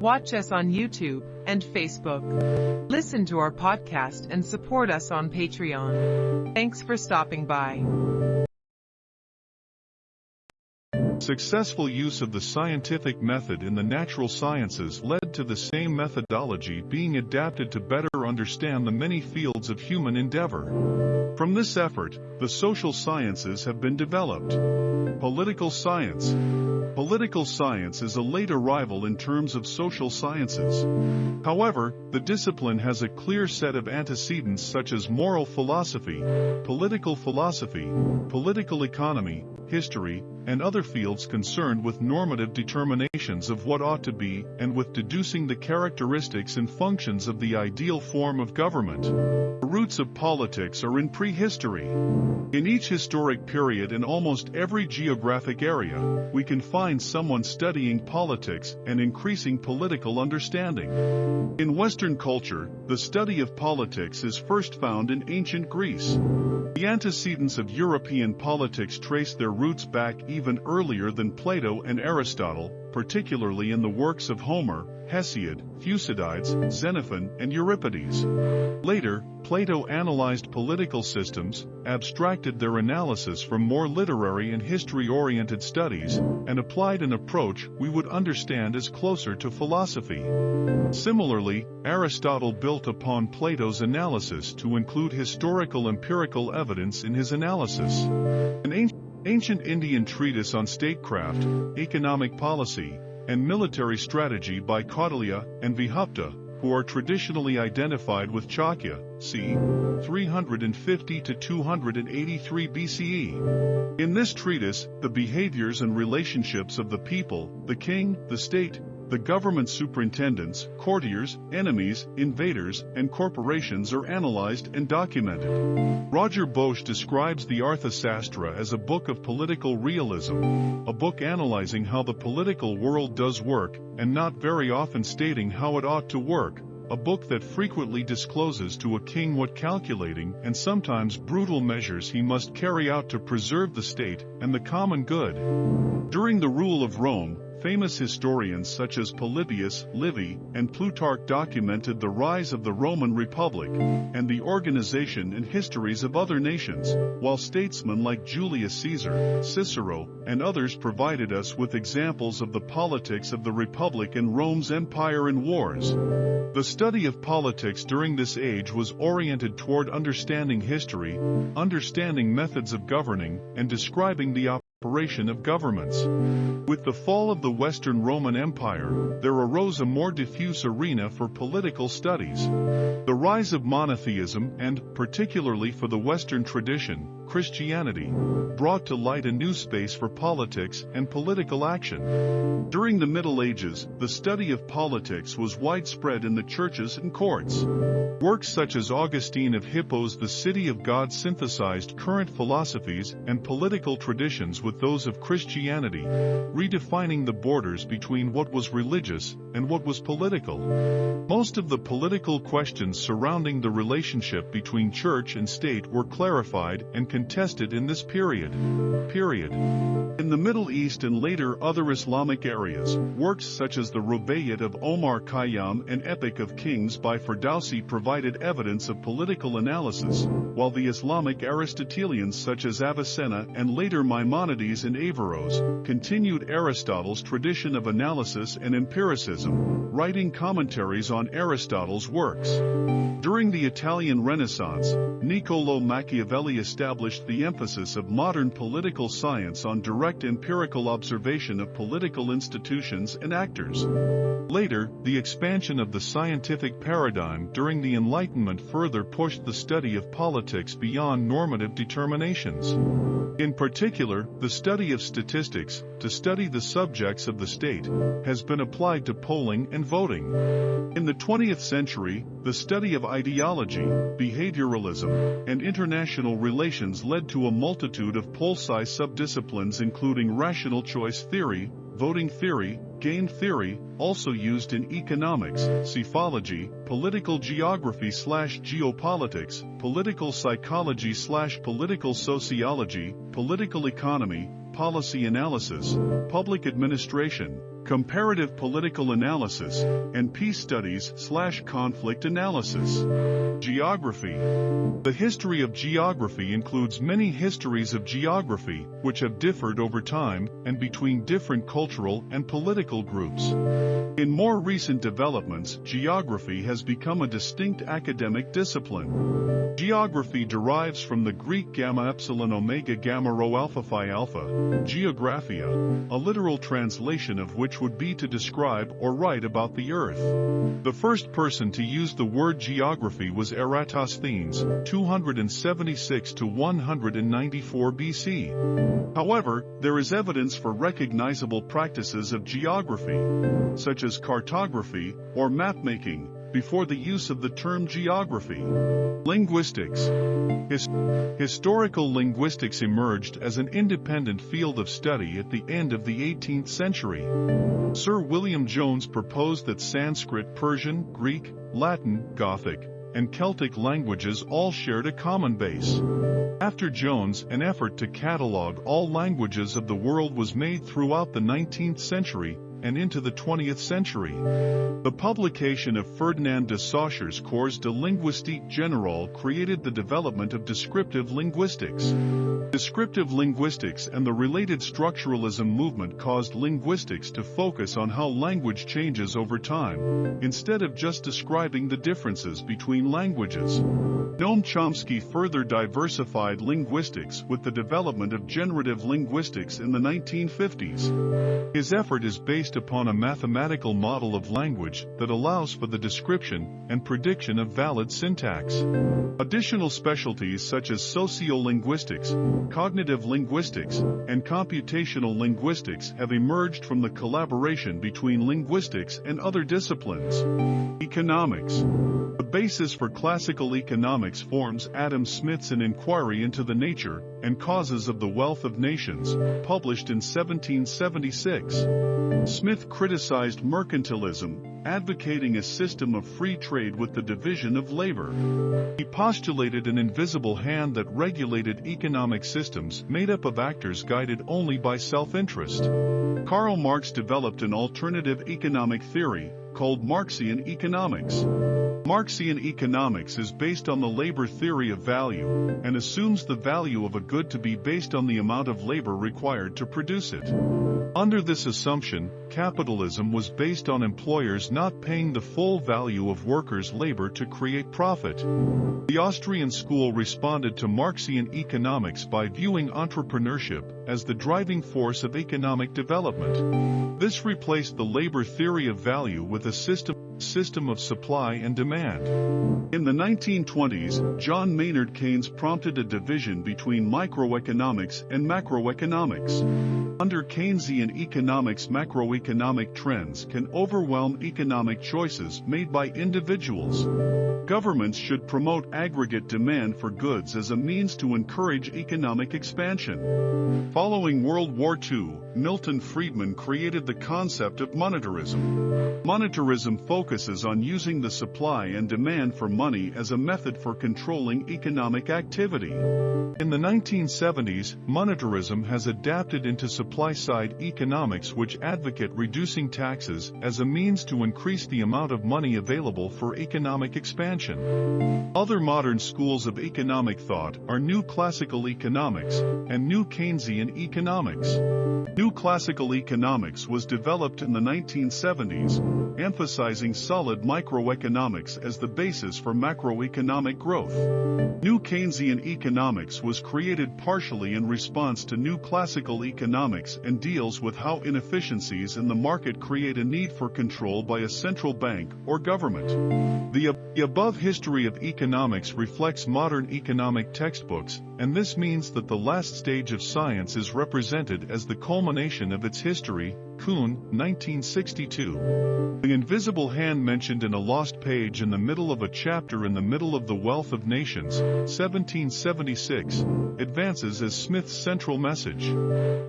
Watch us on YouTube and Facebook. Listen to our podcast and support us on Patreon. Thanks for stopping by. Successful use of the scientific method in the natural sciences led to the same methodology being adapted to better understand the many fields of human endeavor. From this effort, the social sciences have been developed. Political science. Political science is a late arrival in terms of social sciences. However, the discipline has a clear set of antecedents such as moral philosophy, political philosophy, political economy, history, and other fields concerned with normative determinations of what ought to be and with deducing the characteristics and functions of the ideal form of government. The roots of politics are in prehistory. In each historic period in almost every geographic area, we can find someone studying politics and increasing political understanding. In Western culture, the study of politics is first found in ancient Greece. The antecedents of European politics trace their roots back even earlier than Plato and Aristotle, particularly in the works of Homer, Hesiod, Thucydides, Xenophon, and Euripides. Later, Plato analyzed political systems, abstracted their analysis from more literary and history-oriented studies, and applied an approach we would understand as closer to philosophy. Similarly, Aristotle built upon Plato's analysis to include historical empirical evidence in his analysis. An ancient Ancient Indian treatise on statecraft, economic policy, and military strategy by Kautilya and Vibhuta, who are traditionally identified with Chanakya, c. 350 to 283 BCE. In this treatise, the behaviors and relationships of the people, the king, the state, the government superintendents, courtiers, enemies, invaders, and corporations are analyzed and documented. Roger Boesche describes the Arthasastra as a book of political realism, a book analyzing how the political world does work, and not very often stating how it ought to work, a book that frequently discloses to a king what calculating and sometimes brutal measures he must carry out to preserve the state and the common good. During the rule of Rome, Famous historians such as Polybius, Livy, and Plutarch documented the rise of the Roman Republic and the organization and histories of other nations, while statesmen like Julius Caesar, Cicero, and others provided us with examples of the politics of the Republic and Rome's empire and wars. The study of politics during this age was oriented toward understanding history, understanding methods of governing, and describing the operation of governments. With the fall of the Western Roman Empire, there arose a more diffuse arena for political studies. The rise of monotheism and, particularly for the Western tradition, Christianity, brought to light a new space for politics and political action. During the Middle Ages, the study of politics was widespread in the churches and courts. Works such as Augustine of Hippo's The City of God synthesized current philosophies and political traditions with those of Christianity, redefining the borders between what was religious and what was political. Most of the political questions surrounding the relationship between church and state were clarified and contested in this period. Period. In the Middle East and later other Islamic areas, works such as the Rubaiyat of Omar Khayyam and Epic of Kings by Ferdowsi provided evidence of political analysis, while the Islamic Aristotelians such as Avicenna and later Maimonides and Averroes continued Aristotle's tradition of analysis and empiricism, writing commentaries on Aristotle's works. During the Italian Renaissance, Niccolo Machiavelli established established the emphasis of modern political science on direct empirical observation of political institutions and actors. Later, the expansion of the scientific paradigm during the Enlightenment further pushed the study of politics beyond normative determinations. In particular, the study of statistics, to study the subjects of the state, has been applied to polling and voting. In the 20th century, the study of ideology, behavioralism, and international relations led to a multitude of poli-sci subdisciplines including rational choice theory, voting theory, game theory, also used in economics, psephology, political geography slash geopolitics, political psychology slash political sociology, political economy, policy analysis, public administration, comparative political analysis, and peace studies slash conflict analysis. Geography. The history of geography includes many histories of geography, which have differed over time and between different cultural and political groups. In more recent developments, geography has become a distinct academic discipline. Geography derives from the Greek gamma epsilon omega gamma rho alpha phi alpha, geographia, a literal translation of which would be to describe or write about the earth. The first person to use the word geography was Eratosthenes, 276 to 194 BC. However, there is evidence for recognizable practices of geography, such as cartography or mapmaking, before the use of the term geography. Linguistics. His historical linguistics emerged as an independent field of study at the end of the 18th century. Sir William Jones proposed that Sanskrit, Persian, Greek, Latin, Gothic, and Celtic languages all shared a common base. After Jones, an effort to catalog all languages of the world was made throughout the 19th century, and into the 20th century. The publication of Ferdinand de Saussures Cours de linguistique générale created the development of descriptive linguistics. Descriptive linguistics and the related structuralism movement caused linguistics to focus on how language changes over time, instead of just describing the differences between languages. Noam Chomsky further diversified linguistics with the development of generative linguistics in the 1950s. His effort is based upon a mathematical model of language that allows for the description and prediction of valid syntax. Additional specialties such as sociolinguistics, cognitive linguistics, and computational linguistics have emerged from the collaboration between linguistics and other disciplines. Economics. The basis for classical economics forms Adam Smith's An Inquiry into the Nature and Causes of the Wealth of Nations, published in 1776. Smith criticized mercantilism, advocating a system of free trade with the division of labor. He postulated an invisible hand that regulated economic systems made up of actors guided only by self-interest. Karl Marx developed an alternative economic theory, called Marxian economics. Marxian economics is based on the labor theory of value, and assumes the value of a good to be based on the amount of labor required to produce it. Under this assumption, capitalism was based on employers not paying the full value of workers' labor to create profit. The Austrian school responded to Marxian economics by viewing entrepreneurship as the driving force of economic development. This replaced the labor theory of value with a system system of supply and demand. In the 1920s, John Maynard Keynes prompted a division between microeconomics and macroeconomics. Under Keynesian economics macroeconomic trends can overwhelm economic choices made by individuals. Governments should promote aggregate demand for goods as a means to encourage economic expansion. Following World War II, Milton Friedman created the concept of monetarism. Monetarism focuses on using the supply and demand for money as a method for controlling economic activity. In the 1970s, monetarism has adapted into supply-side economics which advocate reducing taxes as a means to increase the amount of money available for economic expansion. Other modern schools of economic thought are New Classical Economics and New Keynesian Economics. New Classical Economics was developed in the 1970s, emphasizing solid microeconomics as the basis for macroeconomic growth. New Keynesian Economics was created partially in response to New Classical Economics and deals with how inefficiencies in the market create a need for control by a central bank or government. The, ab the above history of economics reflects modern economic textbooks, and this means that the last stage of science is represented as the culmination of its history, Kuhn, 1962. The invisible hand mentioned in a lost page in the middle of a chapter in the middle of The Wealth of Nations, 1776, advances as Smith's central message.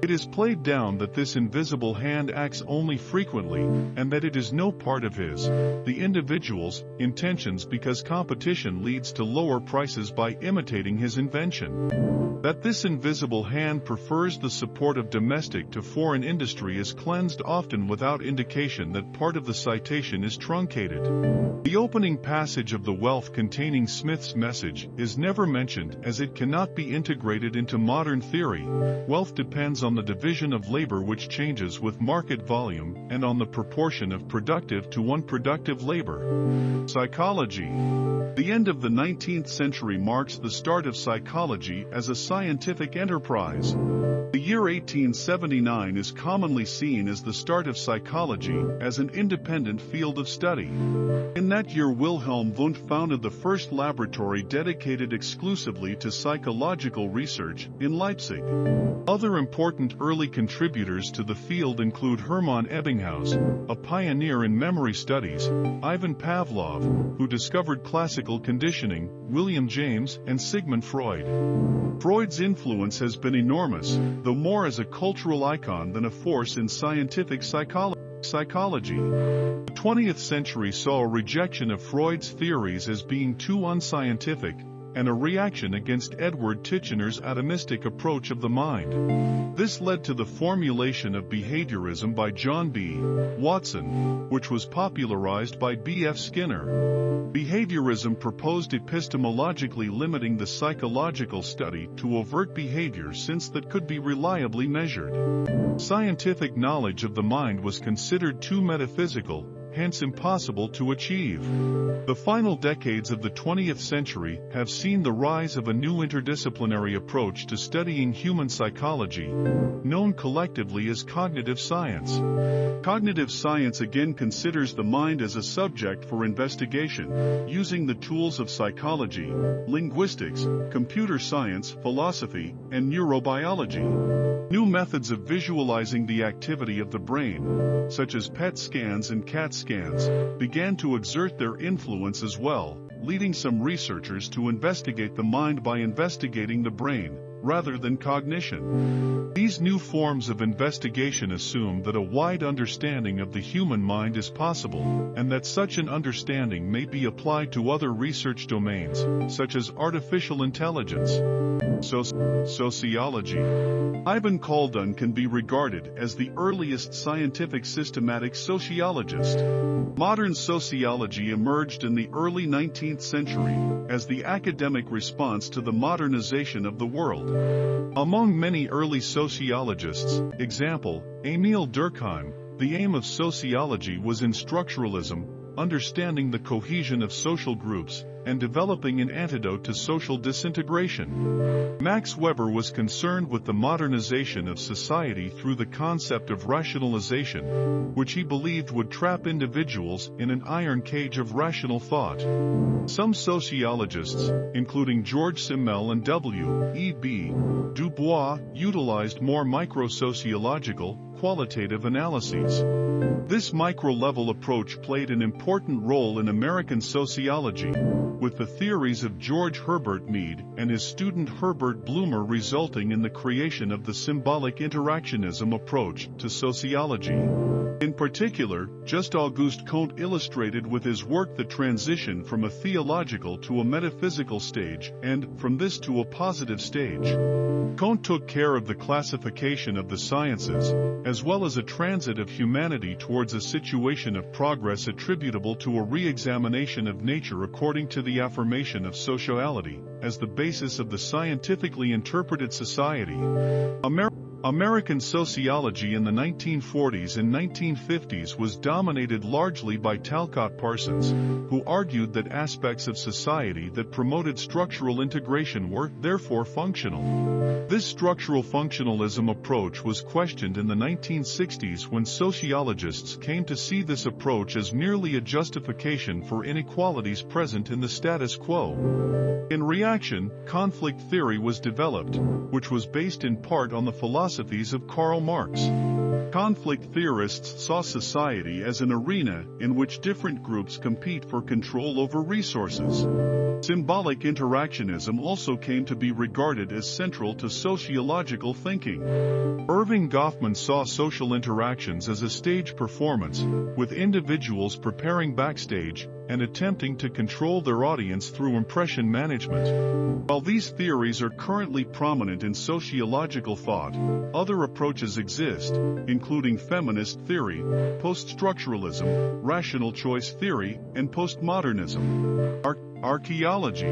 It is played down that this invisible hand acts only frequently, and that it is no part of his, the individual's, intentions because competition leads to lower prices by imitating his invention. That this invisible hand prefers the support of domestic to foreign industry is cleansed cleansed often without indication that part of the citation is truncated. The opening passage of the wealth containing Smith's message is never mentioned as it cannot be integrated into modern theory. Wealth depends on the division of labor which changes with market volume and on the proportion of productive to unproductive labor. Psychology The end of the 19th century marks the start of psychology as a scientific enterprise. The year 1879 is commonly seen as the start of psychology as an independent field of study. In that year Wilhelm Wundt founded the first laboratory dedicated exclusively to psychological research in Leipzig. Other important early contributors to the field include Hermann Ebbinghaus, a pioneer in memory studies, Ivan Pavlov, who discovered classical conditioning, William James, and Sigmund Freud. Freud's influence has been enormous, though more as a cultural icon than a force in scientific psycholo psychology. The 20th century saw a rejection of Freud's theories as being too unscientific, and a reaction against Edward Titchener's atomistic approach of the mind. This led to the formulation of behaviorism by John B. Watson, which was popularized by B. F. Skinner. Behaviorism proposed epistemologically limiting the psychological study to overt behavior since that could be reliably measured. Scientific knowledge of the mind was considered too metaphysical, hence impossible to achieve. The final decades of the 20th century have seen the rise of a new interdisciplinary approach to studying human psychology, known collectively as cognitive science. Cognitive science again considers the mind as a subject for investigation, using the tools of psychology, linguistics, computer science, philosophy, and neurobiology. New methods of visualizing the activity of the brain, such as PET scans and CAT scans, began to exert their influence as well, leading some researchers to investigate the mind by investigating the brain, rather than cognition. These new forms of investigation assume that a wide understanding of the human mind is possible, and that such an understanding may be applied to other research domains, such as artificial intelligence. So sociology. Ibn Khaldun can be regarded as the earliest scientific systematic sociologist. Modern sociology emerged in the early 19th century as the academic response to the modernization of the world. Among many early sociologists, example, Emile Durkheim, the aim of sociology was in structuralism, understanding the cohesion of social groups, and developing an antidote to social disintegration. Max Weber was concerned with the modernization of society through the concept of rationalization, which he believed would trap individuals in an iron cage of rational thought. Some sociologists, including George Simmel and W. E. B. Du Bois, utilized more micro-sociological, qualitative analyses. This micro-level approach played an important role in American sociology, with the theories of George Herbert Mead and his student Herbert Blumer resulting in the creation of the symbolic interactionism approach to sociology. In particular, Just Auguste Comte illustrated with his work the transition from a theological to a metaphysical stage and, from this to a positive stage. Comte took care of the classification of the sciences, as well as a transit of humanity towards a situation of progress attributable to a re-examination of nature according to the affirmation of sociality, as the basis of the scientifically interpreted society. Amer American sociology in the 1940s and 1950s was dominated largely by Talcott Parsons, who argued that aspects of society that promoted structural integration were, therefore, functional. This structural functionalism approach was questioned in the 1960s when sociologists came to see this approach as merely a justification for inequalities present in the status quo. In reaction, conflict theory was developed, which was based in part on the philosophy philosophies of Karl Marx. Conflict theorists saw society as an arena in which different groups compete for control over resources. Symbolic interactionism also came to be regarded as central to sociological thinking. Erving Goffman saw social interactions as a stage performance, with individuals preparing backstage, and attempting to control their audience through impression management. While these theories are currently prominent in sociological thought, other approaches exist, including feminist theory, post-structuralism, rational choice theory, and postmodernism. Ar archaeology.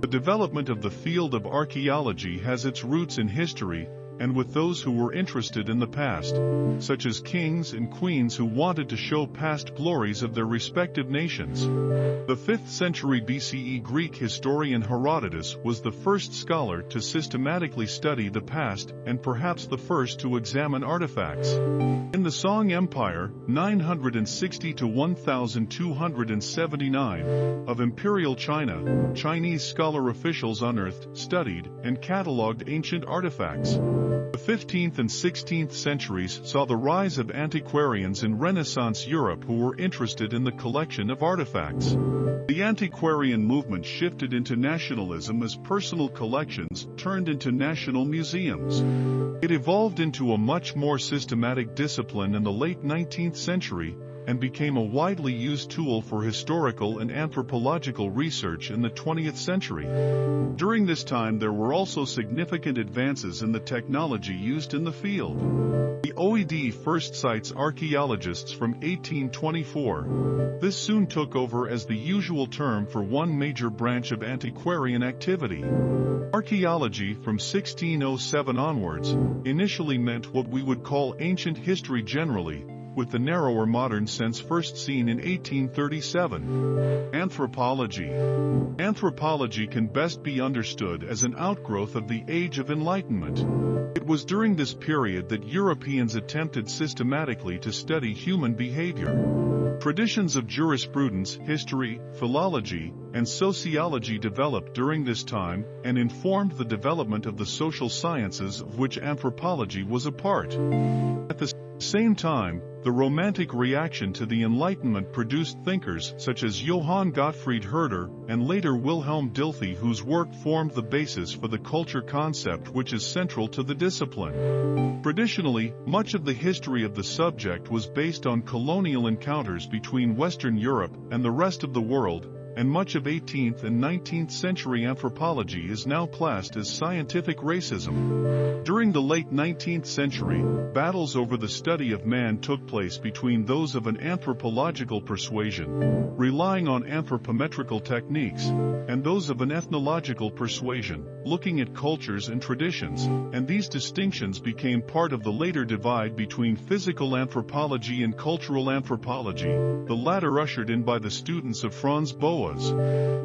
The development of the field of archaeology has its roots in history, and with those who were interested in the past, such as kings and queens who wanted to show past glories of their respective nations. The 5th century BCE Greek historian Herodotus was the first scholar to systematically study the past and perhaps the first to examine artifacts. In the Song Empire, 960 to 1279, of Imperial China, Chinese scholar officials unearthed, studied, and catalogued ancient artifacts. The 15th and 16th centuries saw the rise of antiquarians in Renaissance Europe who were interested in the collection of artifacts. The antiquarian movement shifted into nationalism as personal collections turned into national museums. It evolved into a much more systematic discipline in the late 19th century, and became a widely used tool for historical and anthropological research in the 20th century. During this time there were also significant advances in the technology used in the field. The OED first cites archaeologists from 1824. This soon took over as the usual term for one major branch of antiquarian activity. Archaeology from 1607 onwards initially meant what we would call ancient history generally, with the narrower modern sense first seen in 1837. Anthropology Anthropology can best be understood as an outgrowth of the Age of Enlightenment. It was during this period that Europeans attempted systematically to study human behavior. Traditions of jurisprudence, history, philology, and sociology developed during this time and informed the development of the social sciences of which anthropology was a part. At the same time, the Romantic reaction to the Enlightenment produced thinkers such as Johann Gottfried Herder and later Wilhelm Dilthey whose work formed the basis for the culture concept which is central to the discipline. Traditionally, much of the history of the subject was based on colonial encounters between Western Europe and the rest of the world, and much of 18th and 19th century anthropology is now classed as scientific racism. During the late 19th century, battles over the study of man took place between those of an anthropological persuasion, relying on anthropometrical techniques, and those of an ethnological persuasion, looking at cultures and traditions, and these distinctions became part of the later divide between physical anthropology and cultural anthropology, the latter ushered in by the students of Franz Boas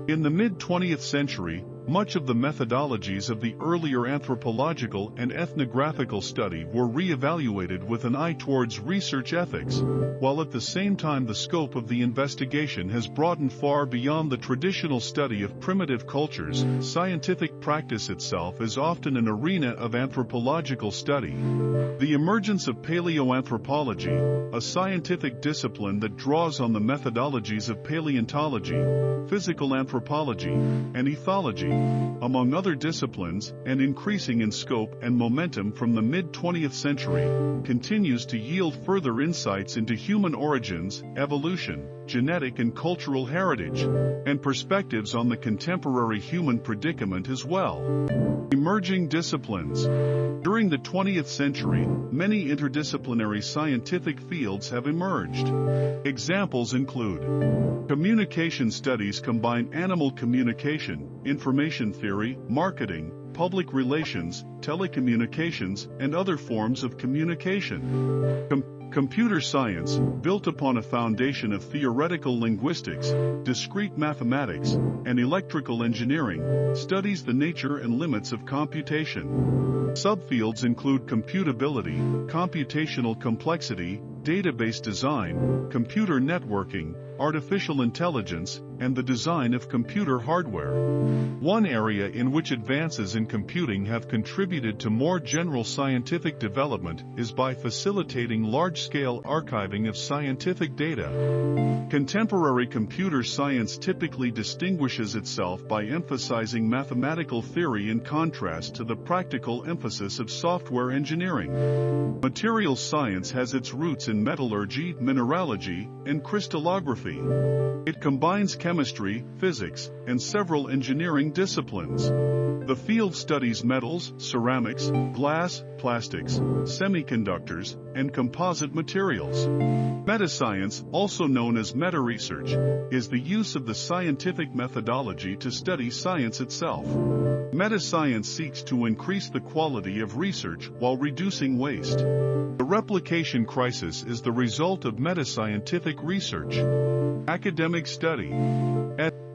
In the mid-20th century, much of the methodologies of the earlier anthropological and ethnographical study were re-evaluated with an eye towards research ethics, while at the same time the scope of the investigation has broadened far beyond the traditional study of primitive cultures, scientific practice itself is often an arena of anthropological study. The emergence of paleoanthropology, a scientific discipline that draws on the methodologies of paleontology, physical anthropology, and ethology, among other disciplines, and increasing in scope and momentum from the mid-20th century, continues to yield further insights into human origins, evolution, genetic and cultural heritage, and perspectives on the contemporary human predicament as well. Emerging disciplines. During the 20th century, many interdisciplinary scientific fields have emerged. Examples include Communication studies combine animal communication, information theory, marketing, public relations, telecommunications, and other forms of communication. Com Computer science, built upon a foundation of theoretical linguistics, discrete mathematics, and electrical engineering, studies the nature and limits of computation. Subfields include computability, computational complexity, database design, computer networking, artificial intelligence, and the design of computer hardware. One area in which advances in computing have contributed to more general scientific development is by facilitating large-scale archiving of scientific data. Contemporary computer science typically distinguishes itself by emphasizing mathematical theory in contrast to the practical emphasis of software engineering. Material science has its roots in in metallurgy, mineralogy, and crystallography. It combines chemistry, physics, and several engineering disciplines. The field studies metals, ceramics, glass, plastics, semiconductors, and composite materials. Metascience, also known as meta-research, is the use of the scientific methodology to study science itself. Metascience seeks to increase the quality of research while reducing waste. The replication crisis is the result of metascientific research. Academic study.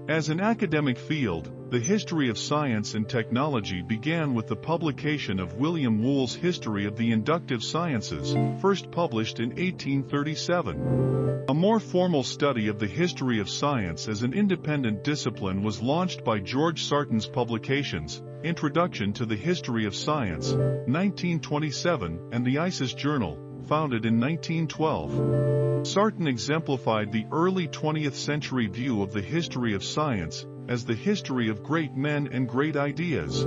As an academic field, the history of science and technology began with the publication of William Whewell's History of the Inductive Sciences, first published in 1837. A more formal study of the history of science as an independent discipline was launched by George Sarton's publications, Introduction to the History of Science, 1927, and the ISIS Journal, founded in 1912. Sarton exemplified the early 20th century view of the history of science as the history of great men and great ideas.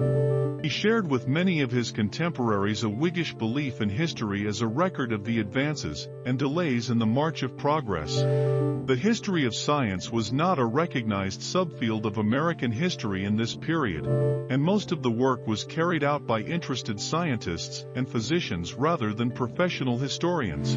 He shared with many of his contemporaries a Whiggish belief in history as a record of the advances and delays in the march of progress. The history of science was not a recognized subfield of American history in this period, and most of the work was carried out by interested scientists and physicians rather than professional historians.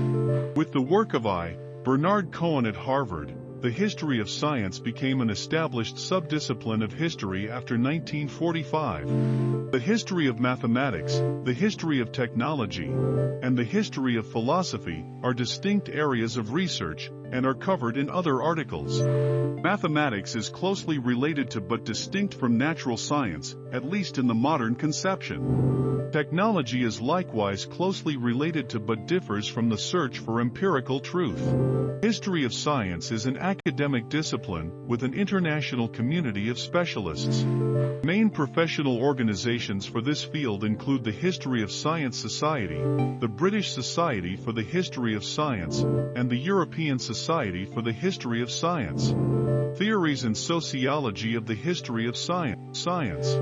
With the work of I. Bernard Cohen at Harvard, the history of science became an established subdiscipline of history after 1945. The history of mathematics, the history of technology, and the history of philosophy are distinct areas of research and are covered in other articles. Mathematics is closely related to but distinct from natural science, at least in the modern conception. Technology is likewise closely related to but differs from the search for empirical truth. History of science is an academic discipline with an international community of specialists. Main professional organizations for this field include the History of Science Society, the British Society for the History of Science, and the European Society for the History of Science. Theories and Sociology of the History of Science. Science.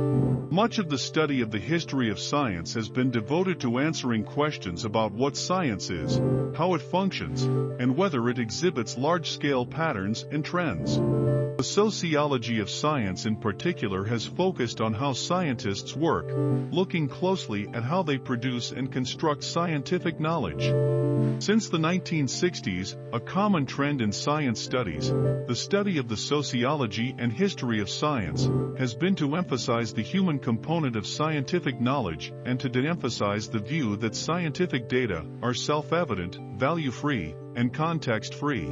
Much of the study of the history of science has been devoted to answering questions about what science is, how it functions, and whether it exhibits large-scale patterns and trends. The sociology of science in particular has focused on how scientists work, looking closely at how they produce and construct scientific knowledge. Since the 1960s, a common trend in science studies, the study of the sociology and history of science, has been to emphasize the human component of scientific knowledge and to de-emphasize the view that scientific data are self-evident, value-free, and context-free.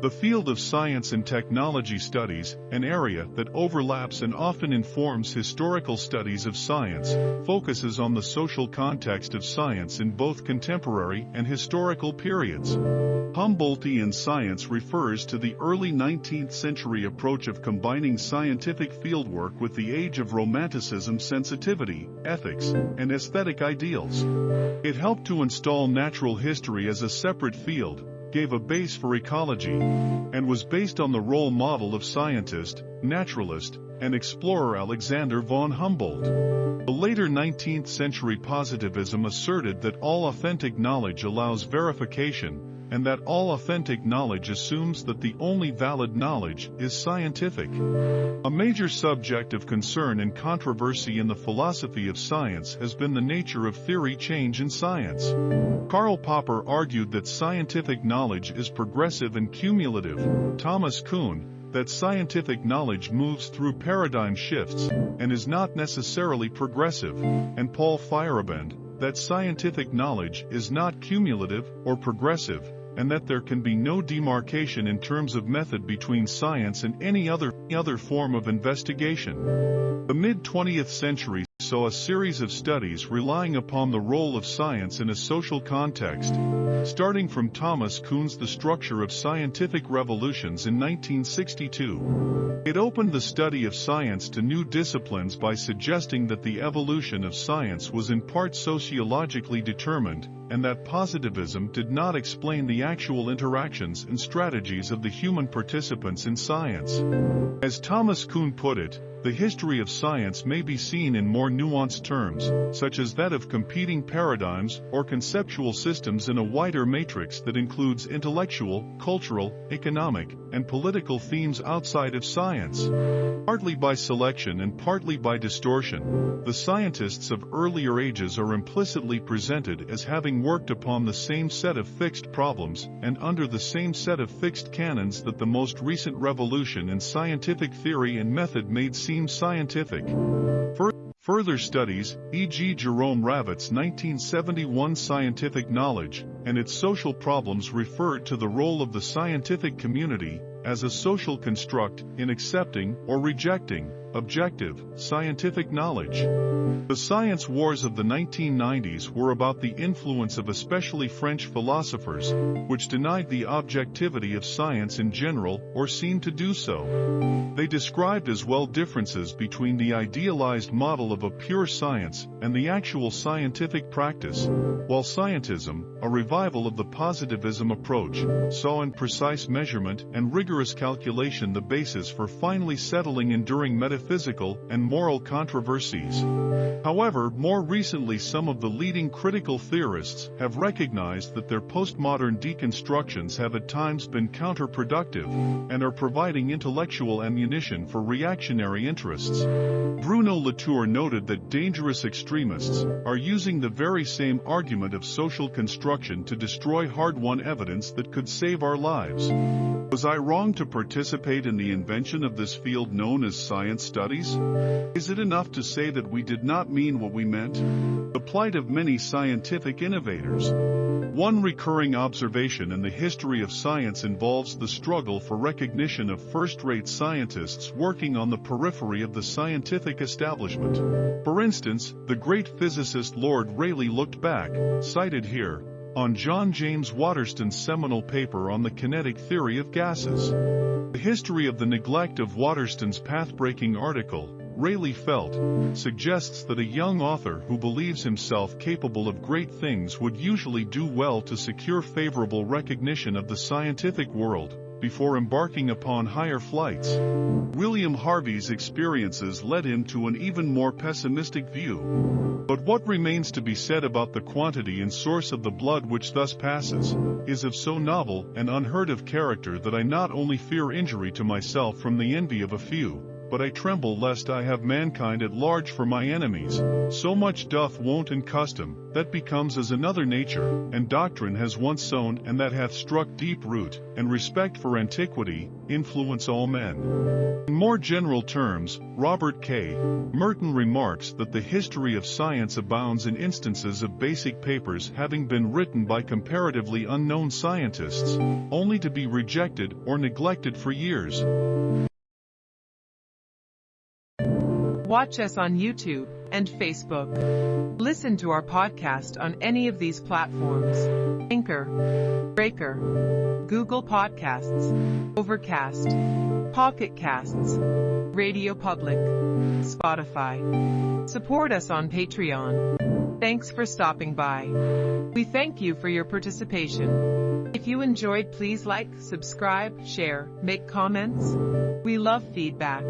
The field of science and technology studies, an area that overlaps and often informs historical studies of science, focuses on the social context of science in both contemporary and historical periods. Humboldtian science refers to the early 19th century approach of combining scientific fieldwork with the age of romanticism sensitivity, ethics, and aesthetic ideals. It helped to install natural history as a separate field, gave a base for ecology, and was based on the role model of scientist, naturalist, and explorer Alexander von Humboldt. The later 19th century positivism asserted that all authentic knowledge allows verification, and that all authentic knowledge assumes that the only valid knowledge is scientific. A major subject of concern and controversy in the philosophy of science has been the nature of theory change in science. Karl Popper argued that scientific knowledge is progressive and cumulative. Thomas Kuhn, that scientific knowledge moves through paradigm shifts and is not necessarily progressive, and Paul Feyerabend, that scientific knowledge is not cumulative or progressive, and that there can be no demarcation in terms of method between science and any other, other form of investigation. The mid-20th century saw a series of studies relying upon the role of science in a social context, starting from Thomas Kuhn's The Structure of Scientific Revolutions in 1962. It opened the study of science to new disciplines by suggesting that the evolution of science was in part sociologically determined, and that positivism did not explain the actual interactions and strategies of the human participants in science. As Thomas Kuhn put it, the history of science may be seen in more nuanced terms, such as that of competing paradigms or conceptual systems in a wider matrix that includes intellectual, cultural, economic, and political themes outside of science. Partly by selection and partly by distortion, the scientists of earlier ages are implicitly presented as having worked upon the same set of fixed problems and under the same set of fixed canons that the most recent revolution in scientific theory and method made seem scientific. Fur further studies, e.g. Jerome Ravetz's 1971 Scientific Knowledge, and its social problems referred to the role of the scientific community as a social construct in accepting or rejecting objective, scientific knowledge. The science wars of the 1990s were about the influence of especially French philosophers, which denied the objectivity of science in general or seemed to do so. They described as well differences between the idealized model of a pure science and the actual scientific practice, while scientism, a revival of the positivism approach, saw in precise measurement and rigorous calculation the basis for finally settling enduring metaphysics metaphysical and moral controversies. However, more recently some of the leading critical theorists have recognized that their postmodern deconstructions have at times been counterproductive and are providing intellectual ammunition for reactionary interests. Bruno Latour noted that dangerous extremists are using the very same argument of social construction to destroy hard-won evidence that could save our lives. Was I wrong to participate in the invention of this field known as science studies? Is it enough to say that we did not mean what we meant? The plight of many scientific innovators. One recurring observation in the history of science involves the struggle for recognition of first-rate scientists working on the periphery of the scientific establishment. For instance, the great physicist Lord Rayleigh looked back, cited here, on John James Waterston's seminal paper on the kinetic theory of gases. The history of the neglect of Waterston's path-breaking article, Rayleigh felt, suggests that a young author who believes himself capable of great things would usually do well to secure favorable recognition of the scientific world, before embarking upon higher flights. William Harvey's experiences led him to an even more pessimistic view. But what remains to be said about the quantity and source of the blood which thus passes, is of so novel and unheard of character that I not only fear injury to myself from the envy of a few, but I tremble lest I have mankind at large for my enemies. So much doth wont and custom, that becomes as another nature, and doctrine has once sown and that hath struck deep root, and respect for antiquity, influence all men. In more general terms, Robert K. Merton remarks that the history of science abounds in instances of basic papers having been written by comparatively unknown scientists, only to be rejected or neglected for years. Watch us on YouTube and Facebook. Listen to our podcast on any of these platforms. Anchor, Breaker, Google Podcasts, Overcast, Pocket Casts, Radio Public, Spotify. Support us on Patreon. Thanks for stopping by. We thank you for your participation. If you enjoyed, please like, subscribe, share, make comments. We love feedback.